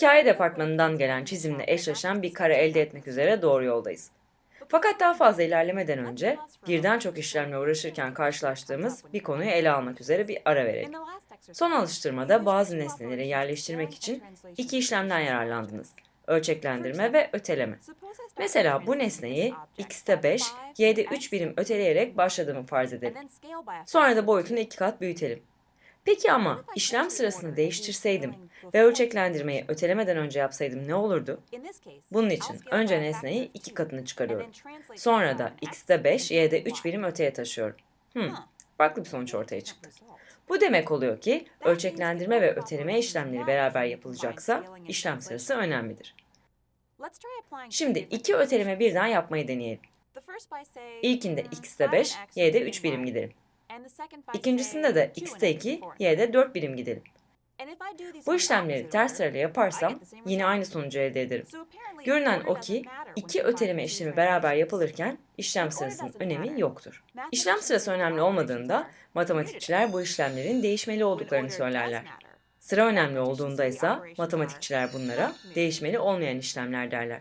Hikaye departmanından gelen çizimle eşleşen bir kare elde etmek üzere doğru yoldayız. Fakat daha fazla ilerlemeden önce birden çok işlemle uğraşırken karşılaştığımız bir konuyu ele almak üzere bir ara verelim. Son alıştırmada bazı nesneleri yerleştirmek için iki işlemden yararlandınız. Ölçeklendirme ve öteleme. Mesela bu nesneyi x'te 5, y'de 3 birim öteleyerek başladığımı farz edelim. Sonra da boyutunu iki kat büyütelim. Peki ama işlem sırasını değiştirseydim ve ölçeklendirmeyi ötelemeden önce yapsaydım ne olurdu? Bunun için önce nesneyi iki katını çıkarıyorum. Sonra da x'te 5, y'de 3 birim öteye taşıyorum. Hmm, farklı bir sonuç ortaya çıktı. Bu demek oluyor ki ölçeklendirme ve öteleme işlemleri beraber yapılacaksa işlem sırası önemlidir. Şimdi iki öteleme birden yapmayı deneyelim. İlkinde x'te 5, y'de 3 birim gidelim. İkincisinde de x'te 2, y'de 4 birim gidelim. Bu işlemleri ters sırayla yaparsam yine aynı sonucu elde ederim. Görünen o ki iki öteleme işlemi beraber yapılırken işlem sırasının önemi yoktur. İşlem sırası önemli olmadığında matematikçiler bu işlemlerin değişmeli olduklarını söylerler. Sıra önemli olduğunda ise matematikçiler bunlara değişmeli olmayan işlemler derler.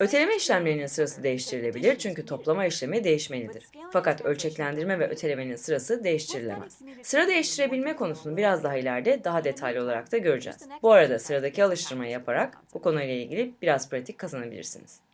Öteleme işlemlerinin sırası değiştirilebilir çünkü toplama işlemi değişmelidir. Fakat ölçeklendirme ve ötelemenin sırası değiştirilemez. Sıra değiştirebilme konusunu biraz daha ileride daha detaylı olarak da göreceğiz. Bu arada sıradaki alıştırmayı yaparak bu konuyla ilgili biraz pratik kazanabilirsiniz.